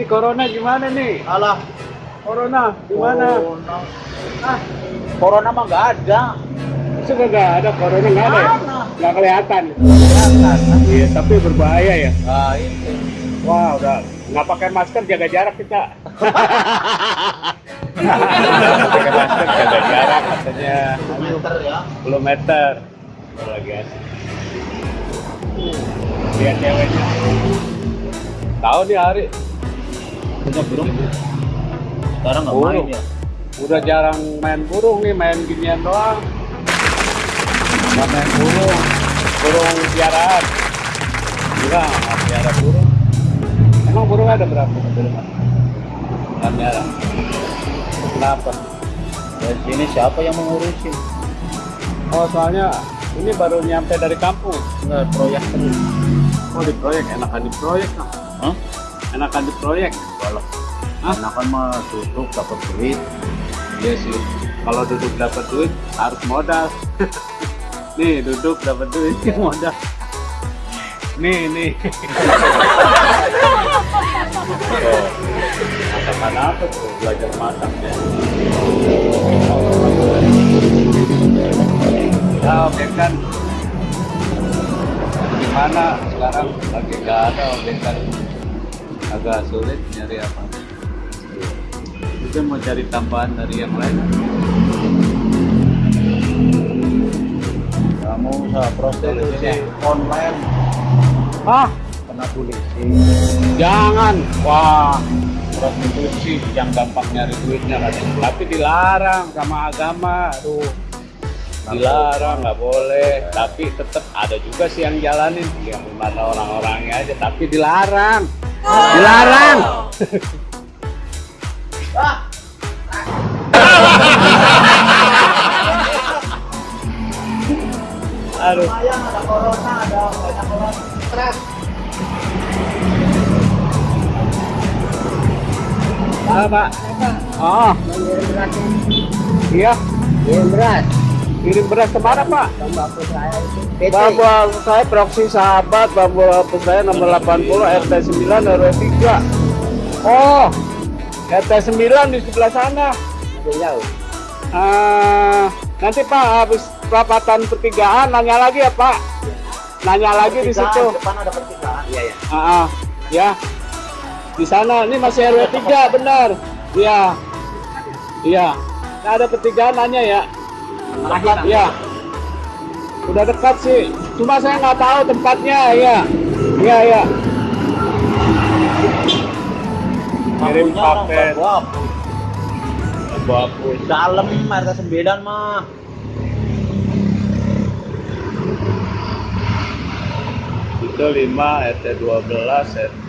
Ini corona gimana nih? Alah, Corona gimana? Corona. Ah, Corona mah nggak ada. sudah nggak ada corona nggak ada ya? Nggak kelihatan. Kelihatan. Iya, tapi berbahaya ya. Nah, itu. Wah, udah nggak pakai masker jaga jarak kita. pakai masker jaga jarak katanya Meter ya. 10 meter. Lagi asik. Lihat ceweknya. Tahu nih hari. Punya burung. Sekarang nggak main ya. Udah jarang main burung nih, main ginian doang. Nggak main burung, burung piaraan. Enggak, nggak piara burung. Emang burung ada berapa di rumah? Nggak piara. Kenapa? Dari sini siapa yang mengurusin? Oh, soalnya ini baru nyampe dari kampung. Nggak proyek terus. Oh, di proyek, enakan di proyek. Kang. Hah? Enakan di proyek. Walah. Hah? Anak kan mah tutup dapat duit. Iya sih. Kalau duduk dapat duit harus modal. nih duduk dapat duit modal. Nih nih. oh, masakan apa tuh? Belajar masak ya. Ya oke kan. Gimana sekarang lagi nggak ada oke kan? Agak sulit nyari apa? Mungkin mau cari tambahan dari yang lain. Kamu usaha prostitusi online Ah, kena polisi. jangan. Wah, prostitusi yang gampang nyari duitnya katanya. Tapi dilarang sama agama. Aduh. Dilarang, nggak boleh. Tapi tetap ada juga sih yang jalanin. Yang mana orang-orangnya aja. Tapi dilarang. Dilarang. Aduh. Ada corona, ada banyak orang stres. Apa, Pak? Oh, iya. Kirim beras, Kirim beras ke mana, Pak? bambu saya. Bambu saya proksi sahabat Bambu Apu saya nomor 80 RT 9 RW 3 Oh RT 9 di sebelah sana jauh. Ah, Nanti Pak habis perapatan pertigaan nanya lagi ya Pak Nanya lagi di situ Depan ada pertigaan. Iya ya. Ah, ah, Ya Di sana ini masih RW 3 benar Iya Iya Nah, ada pertigaan nanya ya Dekat, ya. Udah dekat sih. Cuma saya nggak tahu tempatnya, ya. Iya, iya. Kirim paket. apu. Dalam RT 9 mah. Itu 5, RT 12, RT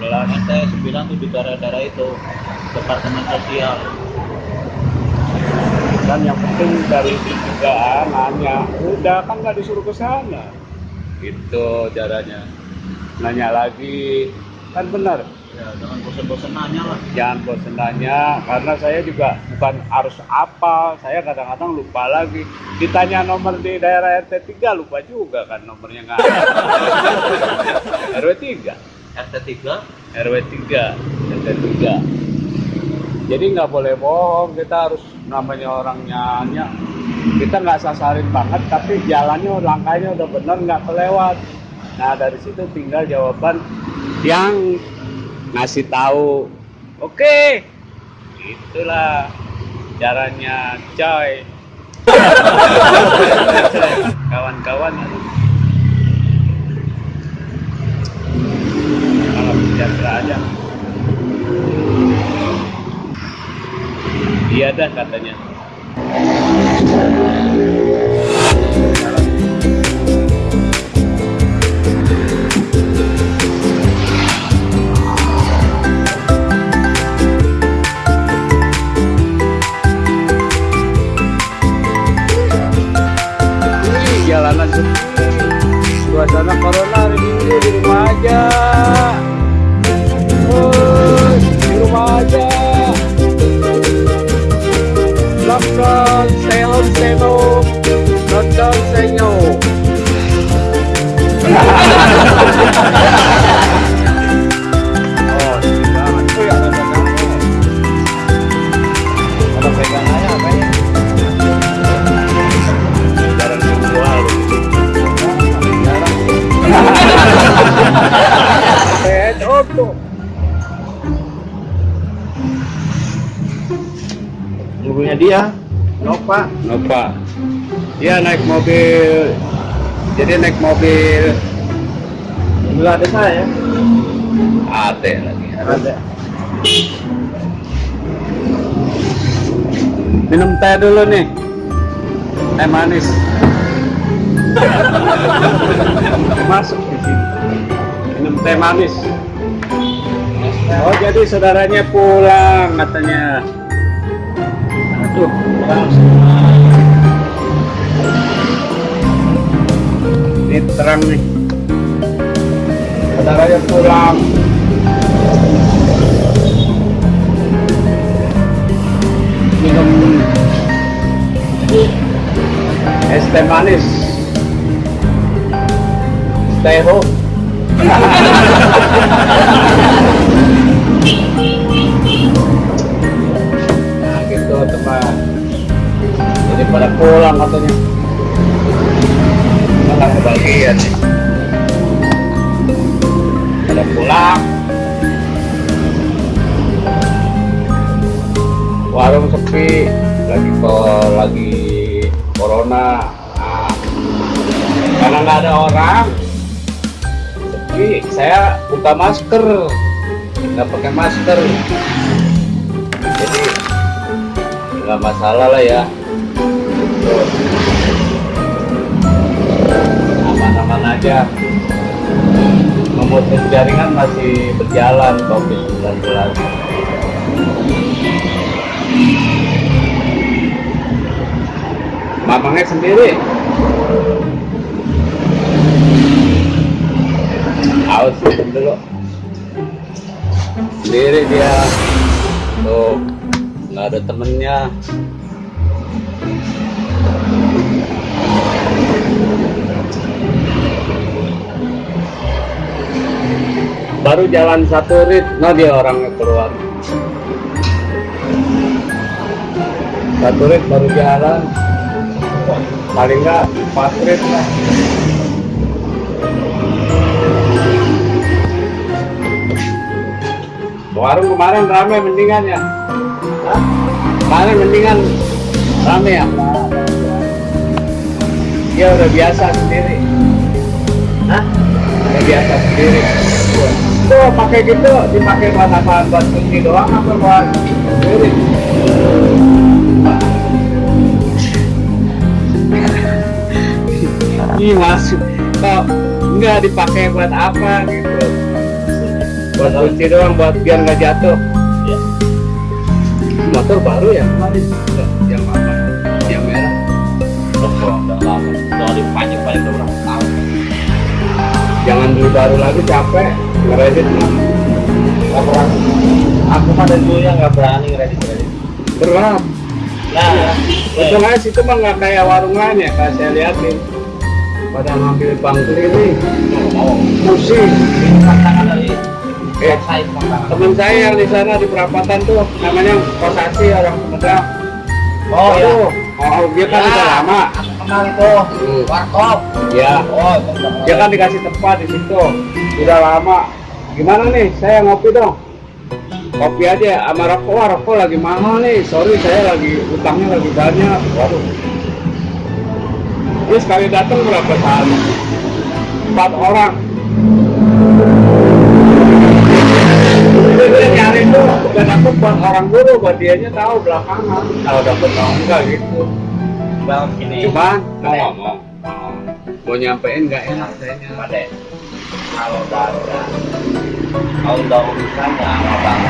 11. RT 9 tuh di daerah-daerah itu. Departemen sosial. Kan yang penting dari pencegahan nanya. Udah kan nggak disuruh ke sana. Itu caranya. Nanya lagi. Kan benar. Ya, jangan bosan-bosan nanya lah. jangan bosan nanya karena saya juga bukan harus apa saya kadang-kadang lupa lagi ditanya nomor di daerah RT 3 lupa juga kan nomornya nggak RW 3 RT 3 RW 3 RT 3 jadi nggak boleh bohong kita harus namanya orang nyanyi. Kita nggak sasarin banget tapi jalannya langkahnya udah bener nggak kelewat. Nah dari situ tinggal jawaban yang ngasih tahu. Oke itulah caranya coy. Kawan-kawan. Kalau sejahtera aja iya dah katanya jalanan. Suasana corona mobil, jadi naik mobil mobil ada saya AT lagi. ada Minum teh dulu nih. Teh manis. Masuk di sini. Minum teh manis. Oh jadi saudaranya pulang katanya. Aduh, orang semua ini terang nih. Saudaranya pulang. Minum es teh manis. Stay home. nah gitu teman. Jadi pada pulang katanya. Malah kebagian. Pada pulang. Warung sepi, lagi ko lagi corona. Nah, karena nggak ada orang, sepi. Saya buka masker, nggak pakai masker. Jadi nggak masalah lah ya. Gitu. Aja. Memutus jaringan masih berjalan COVID-19. Mamangnya sendiri. Aus dulu. Sendiri dia. Tuh, nggak ada temennya. Baru jalan satu rit, nah dia orangnya keluar. Satu rit baru jalan, paling nggak empat rit lah. Warung kemarin rame mendingan ya. Kemarin mendingan rame ya. Dia udah biasa sendiri. Hah? Udah biasa sendiri. Tuh pakai gitu dipakai buat apa? Buat kunci doang apa buat sendiri? Ih masuk. Kok nggak dipakai buat apa gitu? Buat kunci doang buat biar nggak jatuh. ya Motor baru ya kemarin? Yang apa? Yang merah. udah lama udah dipanjang paling berapa tahun Jangan beli baru lagi capek. Ngeredit nggak pernah aku dari dulu ya nggak berani kredit kredit Berat. nah Untung aja situ mah nggak kayak warung lain ya, kayak saya liatin. Pada ngambil bangku ini, pusing. tantangan dari Eh, teman saya yang di sana di perapatan tuh namanya Kosasi orang Sumedang. oh ya Tuh, Oh, dia kan udah lama. aku kenal itu Hmm. warkop Ya, oh itu udah dia kan dikasih tempat di situ. Udah lama. Gimana nih? Saya ngopi dong. Kopi aja sama rokok. Wah, rokok lagi mahal nih. Sorry, saya lagi utangnya lagi banyak. Waduh. Dia sekali datang berapa kali? Empat orang. Dia nyari tuh udah dapet buat orang dulu, buat dianya tahu belakangan. Kalau dapet tahu enggak gitu. bang gini Cuman mau ngomong, mau nyampein nggak enak kayaknya. Kalau ada kalau urusannya sama bang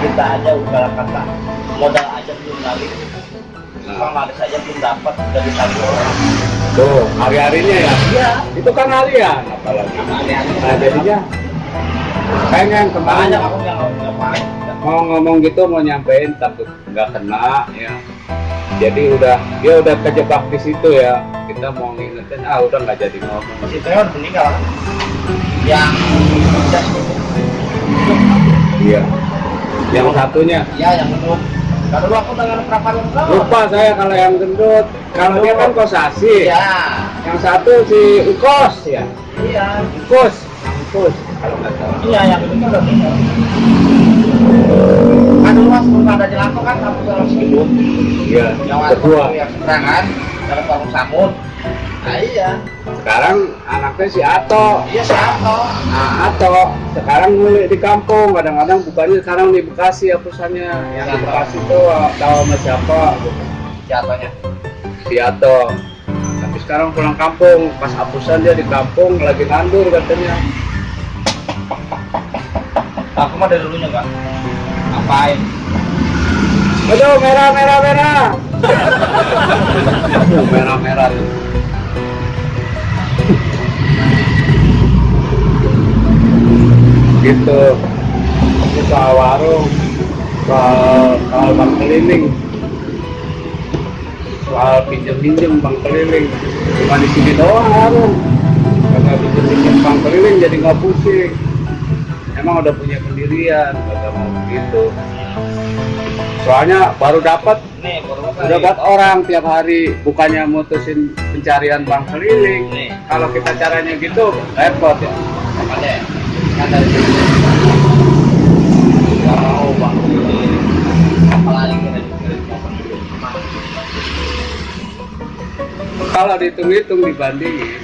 kita aja udah kata modal aja belum lagi Nah, Bang Laris aja belum dapat udah ditagih orang tuh hari-harinya ya. iya Itu kan harian, apalagi. aneh-aneh Nah jadinya pengen kemarin aku mau ngomong gitu mau nyampein takut nggak kena ya. Jadi udah dia udah kejebak di situ ya. Kita mau ngingetin ah udah nggak jadi ngomong. si Teo udah meninggal kan yang itu Iya. Yang satunya ya yang kan dulu aku dengan perapan kau lupa saya kalau yang gendut. Kalau dia kan kosasi. iya Yang satu si Ukos ya. iya Ukos. Ukos kalau nggak salah. iya yang itu kan udah meninggal kan ada jalan tol kan kampung dalam Segedung Iya, yang berdua. yang seberangan dalam warung samut nah iya Sekarang anaknya si Ato. iya siapa Nah, Ato sekarang mulai di kampung. Kadang-kadang bukannya sekarang di Bekasi hapusannya. Yang di Bekasi tuh tahu sama siapa? jatuhnya Si Ato. Tapi sekarang pulang kampung. Pas hapusan dia di kampung lagi ngandur katanya. aku mah dari dulunya enggak ngapain Aduh, merah, merah, merah. Aduh, merah, merah. gitu. Ini soal warung, soal, soal bang keliling, soal pinjem-pinjem bang keliling. Cuma di sini doang warung. Kagak pinjem-pinjem bang keliling jadi nggak pusing. Emang udah punya pendirian, kagak mau begitu. Soalnya baru dapat nih baru udah buat orang tiap hari bukannya mutusin pencarian bank keliling. Nih. Kalau kita caranya gitu repot ya. Makanya kan dari dulu nggak mau bang. Apalagi kita juga motor dulu kalau dihitung-hitung dibandingin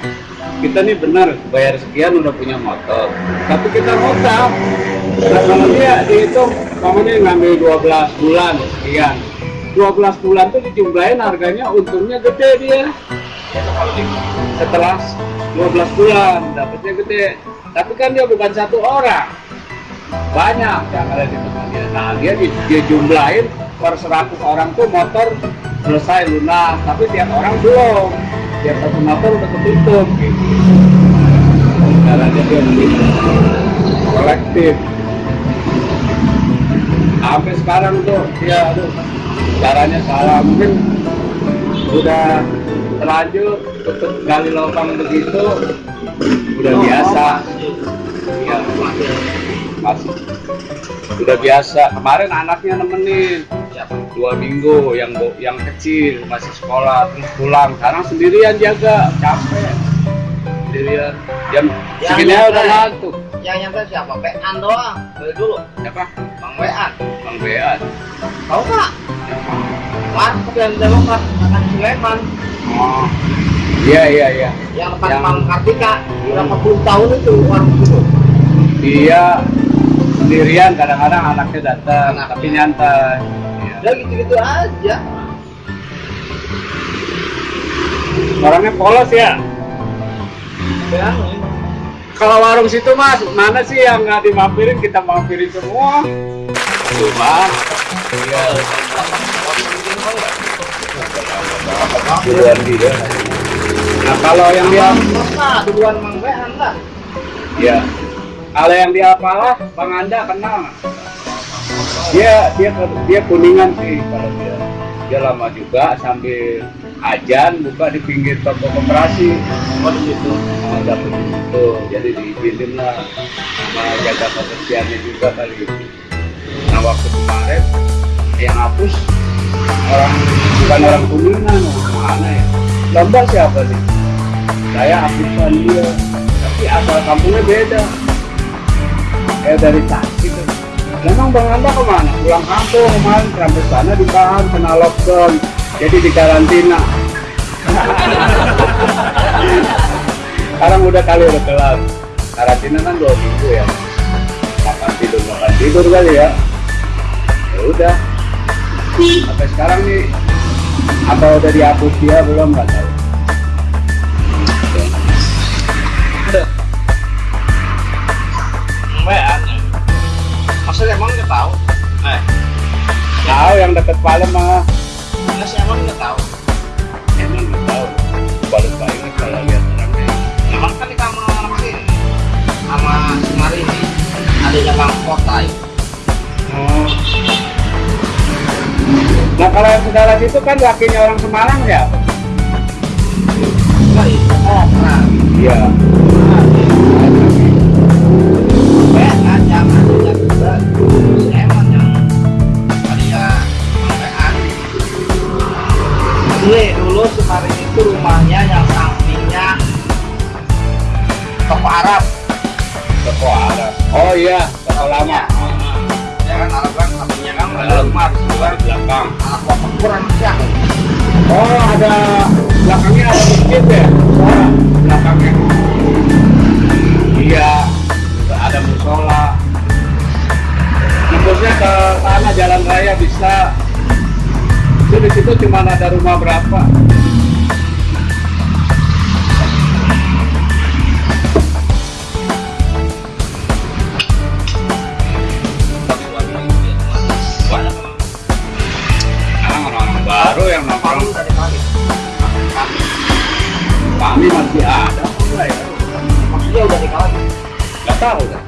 kita nih benar bayar sekian udah punya motor. Tapi kita nah kalau dia dihitung mamanya ngambil 12 bulan sekian 12 bulan tuh dijumlahin harganya untungnya gede dia. Setelah 12 bulan dapatnya gede. Tapi kan dia bukan satu orang. Banyak yang ada di tempat dia. Nah dia di- dia jumlahin per 100 orang tuh motor selesai lunas tapi tiap orang belum. Tiap satu motor udah ketutup gitu. Caranya dia kolektif sampai sekarang tuh dia aduh. Caranya salah mungkin udah terlanjur tutup gali lubang begitu udah biasa. Ya masih. Udah biasa. Kemarin anaknya nemenin. Dua minggu yang yang kecil masih sekolah terus pulang. Sekarang sendirian jaga capek. Sendirian. Jam Yang segini udah ngantuk yang nyampe siapa Bean doang? Dari dulu. Siapa? Bang Bean bang Bean tahu nggak? Mas yang Demokrat akan Sulaiman oh. Iya iya iya. Yang depan Yang- Kartika udah 40 tahun itu warung itu? Dia sendirian kadang-kadang anaknya datang Anaknya. tapi nyantai. Iya. udah gitu-gitu aja. Orangnya polos ya? Bean kalau warung situ mas mana sih yang nggak dimampirin? Kita mampirin semua. Cuma iya. Duluan dia. Nah kalau yang dia duluan Bang Bean lah ya kalau yang dia apalah bang anda kenal. Dia dia dia kuningan sih kalau dia. Dia lama juga sambil ajan buka di pinggir toko koperasi. Oh oh, dapet di situ. Jadi diizinin lah sama jaga kebersihannya juga kali. Nah waktu kemarin yang hapus orang bukan orang kuningan orang mana ya? Lomba siapa sih? Saya hapusan dia. Tapi asal kampungnya beda. Kayak dari Tasik. Tuh. Memang Bang Anda ke mana? Pulang kampung kemarin sampai sana ditahan kena lockdown jadi di karantina sekarang udah kali udah kelar karantina kan dua minggu ya. Makan tidur makan tidur kali ya. Ya udah. Sampai sekarang nih apa udah dihapus dia belum? Nggak tahu. Bean maksudnya emang nggak tahu? Eh. Tahu yang deket Palem mah sih emang nggak tahu. Emang nggak tahu. Baru banget kalau lihat orangnya emang kan di kamar sini sama si Marini adanya Bang Kota ya. oh. Nah kalau yang saudara situ kan lakinya orang Semarang ya? Itu Kopra iya rumahnya yang sampingnya toko Arab. Toko Arab. Oh iya toko lama. Ya. ya kan alat kan sampingnya kan ada rumah di kan. Di belakang. Anak bapak kurang siang oh ada belakangnya ada masjid ya? Musola belakangnya. Iya ada musola. Nembusnya ke sana jalan raya bisa. Itu di situ cuma ada rumah berapa kami masih ada. Ya maksudnya udah dikalah nggak tahu kan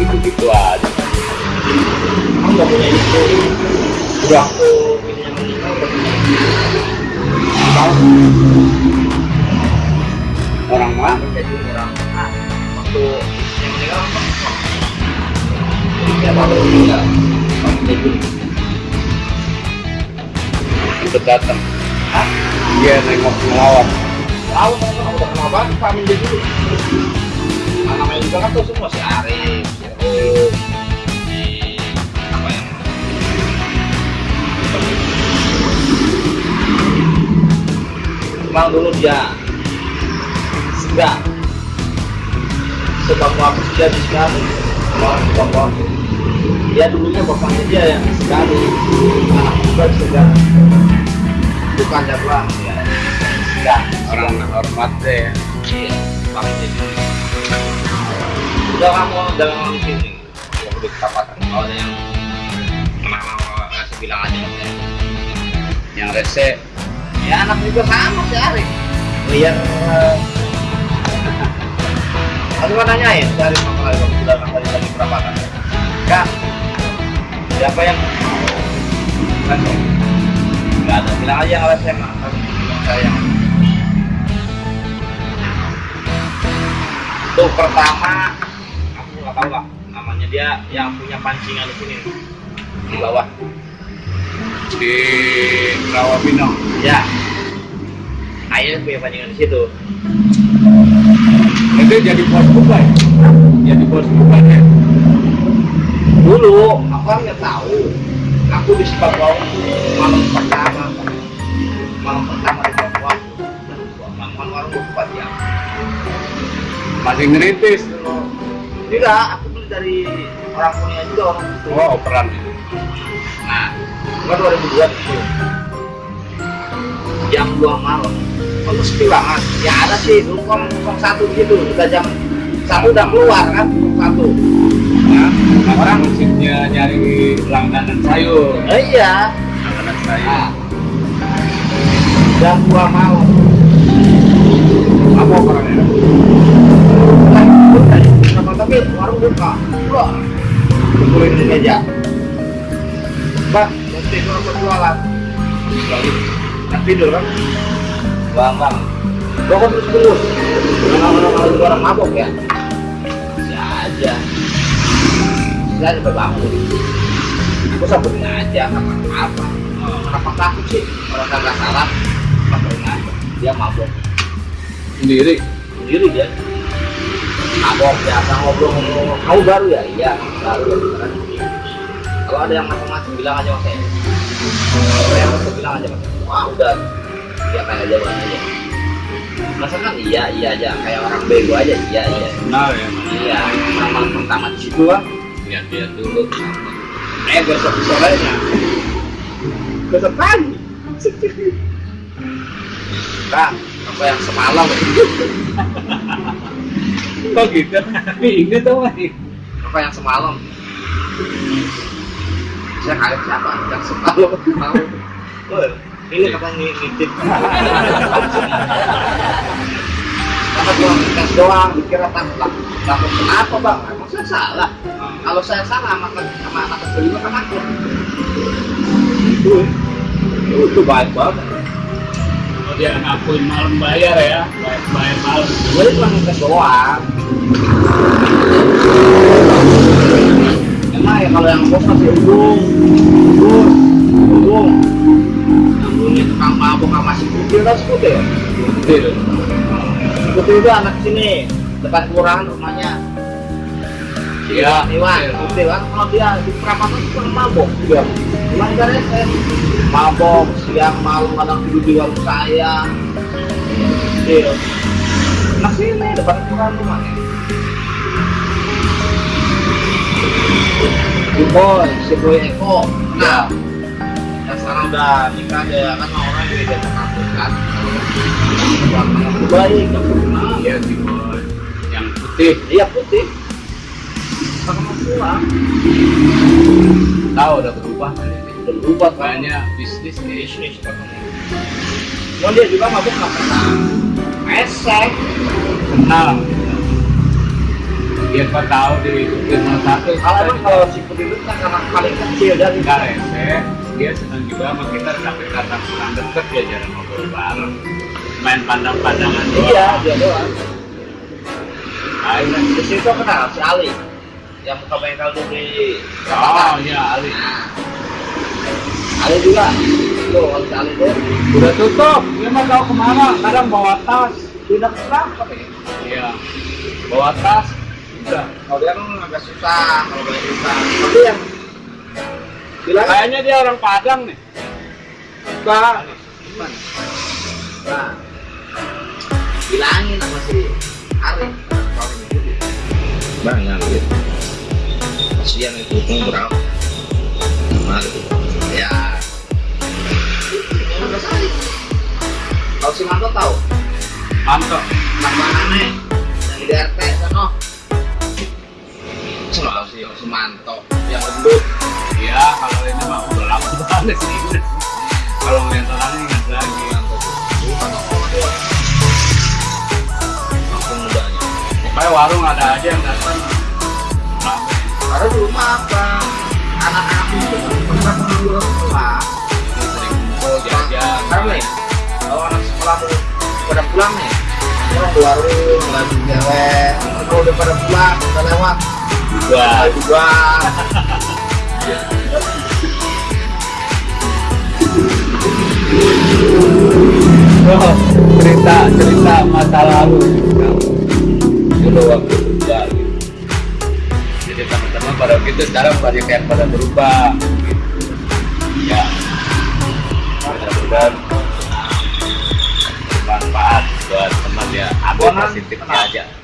gitu gitu aja. Kamu nggak punya itu udah bininya meninggal udah orang mana? Jadi orang waktu yang meninggal kamu jadi ikut datang. Hah? dia nengok melawat tahu kan udah kenal banget Pak Min jadi nah, namanya juga kan tuh semua si Arif si apa yang Memang dulu dia enggak. Sebab aku jadi sekali. Orang bapak. Dia dulunya bapaknya dia yang sekali. Anak juga sudah bukan jadwal ya enggak orang hormat deh Iya, pakai jadi. Udah kamu dalam sini, yang udah ketapatan. Kalau ada yang nama kasih bilang aja ya. yang rese Ya anak juga sama si Arif. Oh iya. Aku mau nanyain, Arif apa lagi kamu sudah kali lagi perapatan? Kak, siapa yang kan Gak ada, bilang aja kalau saya mah, saya yang Tuh pertama, aku nggak tahu lah namanya dia yang punya pancingan di sini. Di bawah. di Rawabino Ya, ayahnya punya pancingan di situ. itu jadi bos buka ya jadi bos buka ya? Dulu aku kan nggak tahu. Aku di Papua malam pertama, malam pertama masih ngerintis Tidak, aku beli dari orang punya juga orang itu. oh operan Nah, gua 2002 itu. Jam 2 malam. Kamu sepi banget. Ya ada sih, kan 01 gitu. Udah jam satu udah keluar kan, 01. ya orang musiknya nyari langganan sayur Eh, iya. langganan sayur Nah, jam 2 malam. apa Kenapa tapi warung buka. Wah, kumpulin di meja. Bang, mau tidur apa jualan? Lagi nggak tidur kan? Bang, bang. Kan terus terus. Orang-orang kalau orang mabok ya. Ya aja. Saya sampai bangun. Aku samperin aja, apa apa. Kenapa takut sih? Orang kagak salah. Samperin aja. Dia mabok sendiri sendiri dia mabok biasa ngobrol-ngobrol kamu baru ya? Iya baru. Ya beneran kalau ada yang macam-macam bilang aja mas ya. Kalau yang macam bilang aja mas. Wah udah. Ya kayak aja buat aja. Masa kan iya iya aja. Kayak orang bego aja iya iya. Benar ya iya sama pertama di situ kan lihat-lihat dulu. Eh besok sorenya besok pagi. Kang, apa yang semalam kok gitu. Inget tuh mas. Apa yang semalam? Saya kaget siapa? Yang semalam mau. Wah, ini katanya ng- ngintip karena cuma tes doang dikira takut takut kenapa bang? Emang saya salah. Kalau saya salah maka sama anak kecil juga kan takut. Itu itu baik banget dia ngakuin malam bayar ya. Bayar, bayar malam gue cuma ngetes doang emang ya kalau yang bos masih udung udung udung yang dulunya tukang mabuk sama si putih tau si putih si putih itu anak sini. Dekat kelurahan rumahnya Iya, Iwan, betul. putih kan kalau dia di perapatan itu mabok dia. Iwan kan saya mabok siang malam kadang tidur di warung saya. Iya. Nah sini depan kelurahan rumahnya. Si Boy, si Boy Eko. Nah, yang sekarang udah nikah ya kan sama orang yang beda kampus kan. Baik, nggak pernah. Iya si boy. Yang putih Iya putih. Sama pulang. tahu udah berubah. Udah berubah. Kayaknya bisnis bisnis katanya. Cuma dia juga mabuk nggak pernah esek. Kenal. Dia kau tahu di rumah satu. Kalau kalau si itu kan karena paling kecil dari nggak rese, dia senang juga sama kita tapi karena kurang deket dia jarang ngobrol bareng. Main pandang-pandangan. Iya, dia doang. Ayo. Di situ kenal si Ali yang buka bengkel tuh di Oh iya Ali. Ali juga. Tuh, Ali tuh Udah tutup. Dia mah tahu ke mana? Kadang bawa tas. pindah ke Frankfurt ya. Iya. Bawa tas. Udah. Kalau dia kan agak susah, kalau boleh susah. Tapi yang bilang Kayaknya dia orang Padang nih. Pak, gimana? Nah, bilangin sama si Ari, kalau itu Bang, ngambil. Kasihan itu berapa? Mari. Ya. Kalau si Manto tahu, Mantap. langganannya yang di RT sana. Selalu si si Manto yang gendut. Iya, kalau ini mah udah lama banget sih. Warung, lagi cewek. Kalau udah pada pulang, udah lewat, Juga. Juga. Oh, cerita cerita masa lalu. Dulu waktu kerja gitu. Jadi teman-teman pada gitu sekarang banyak yang pada berubah. Gitu. Ya. Mudah-mudahan positifnya kenal. aja.